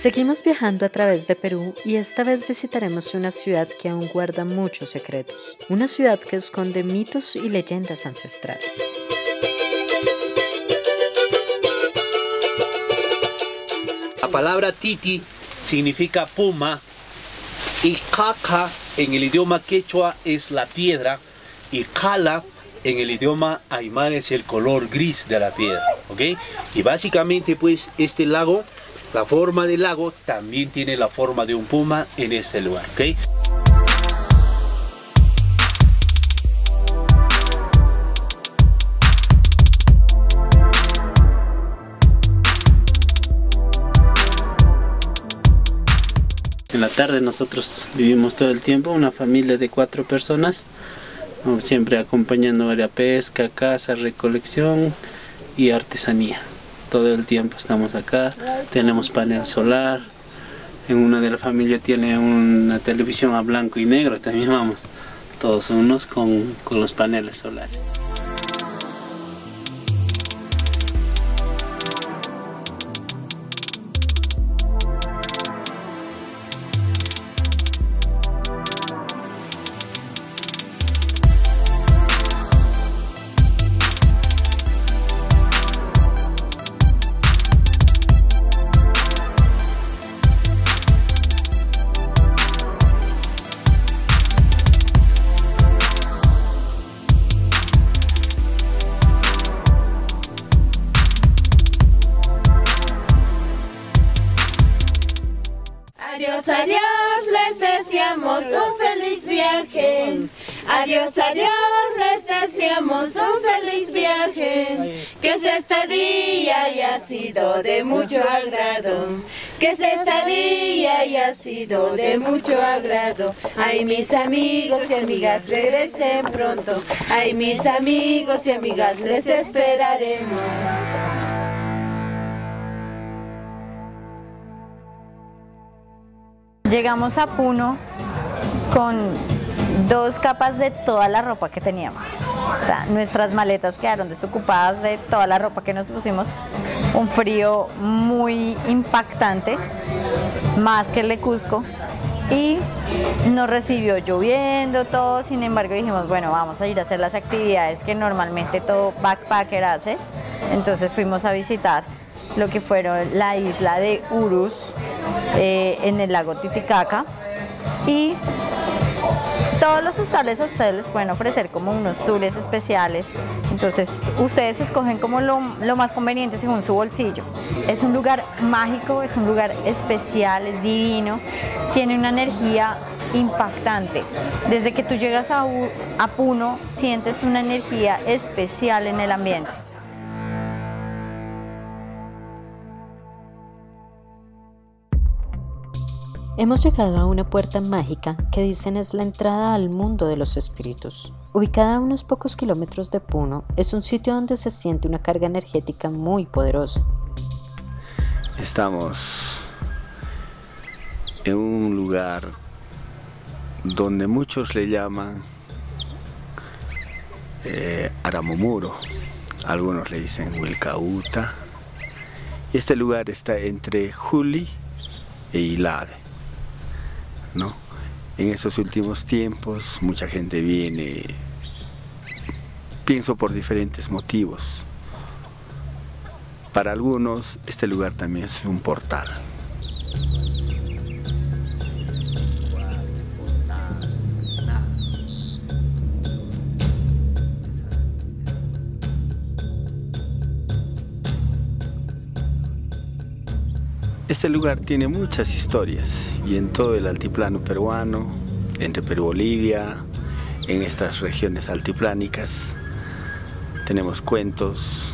Seguimos viajando a través de Perú y esta vez visitaremos una ciudad que aún guarda muchos secretos, una ciudad que esconde mitos y leyendas ancestrales. La palabra titi significa puma y caca en el idioma quechua es la piedra y cala en el idioma aymara es el color gris de la piedra, ¿ok? Y básicamente pues este lago, la forma del lago también tiene la forma de un puma en este lugar, ¿ok? En la tarde nosotros vivimos todo el tiempo, una familia de cuatro personas, siempre acompañando a la pesca, caza, recolección y artesanía. Todo el tiempo estamos acá, tenemos panel solar, en una de la familia tiene una televisión a blanco y negro, también vamos todos unos con, con los paneles solares. Adiós, adiós, les deseamos un feliz viaje. Adiós, adiós, les deseamos un feliz viaje. Que este día haya sido de mucho agrado. Que este día haya sido de mucho agrado. Ay, mis amigos y amigas, regresen pronto. Ay, mis amigos y amigas, les esperaremos. Llegamos a Puno con dos capas de toda la ropa que teníamos. O sea, nuestras maletas quedaron desocupadas de toda la ropa que nos pusimos. Un frío muy impactante, más que el de Cusco. Y nos recibió lloviendo todo, sin embargo dijimos, bueno, vamos a ir a hacer las actividades que normalmente todo backpacker hace. Entonces fuimos a visitar lo que fueron la isla de Urus, eh, en el lago Titicaca y todos los hostales a ustedes les pueden ofrecer como unos tours especiales, entonces ustedes escogen como lo, más conveniente según su bolsillo. Es un lugar mágico, es un lugar especial, es divino, tiene una energía impactante. Desde que tú llegas a, a Puno sientes una energía especial en el ambiente. Hemos llegado a una puerta mágica que dicen es la entrada al mundo de los espíritus. Ubicada a unos pocos kilómetros de Puno, es un sitio donde se siente una carga energética muy poderosa. Estamos en un lugar donde muchos le llaman eh, Aramomuro, algunos le dicen Wilcauta. Este lugar está entre Juli e Hilade. ¿No? En estos últimos tiempos mucha gente viene, pienso por diferentes motivos. Para algunos este lugar también es un portal. Este lugar tiene muchas historias y en todo el altiplano peruano, entre Perú y Bolivia, en estas regiones altiplánicas, tenemos cuentos,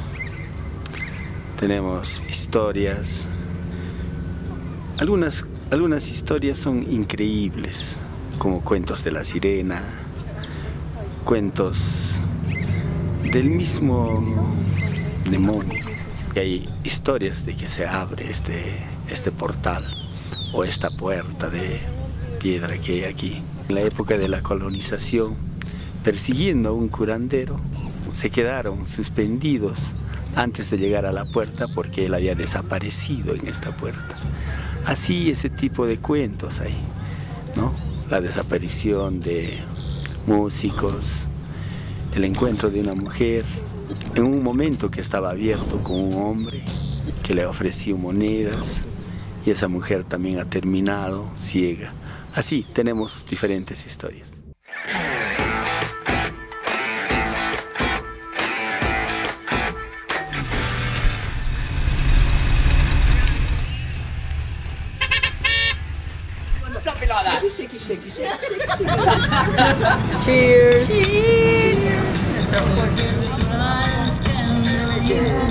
tenemos historias. Algunas, algunas historias son increíbles, como cuentos de la sirena, cuentos del mismo demonio. Y hay historias de que se abre este, este portal o esta puerta de piedra que hay aquí. En la época de la colonización, persiguiendo a un curandero, se quedaron suspendidos antes de llegar a la puerta porque él había desaparecido en esta puerta. Así ese tipo de cuentos hay, ¿no? La desaparición de músicos, el encuentro de una mujer en un momento que estaba abierto con un hombre que le ofreció monedas y esa mujer también ha terminado ciega. Así tenemos diferentes historias. Shaky, shaky, shaky, Cheers. Cheers. Cheers.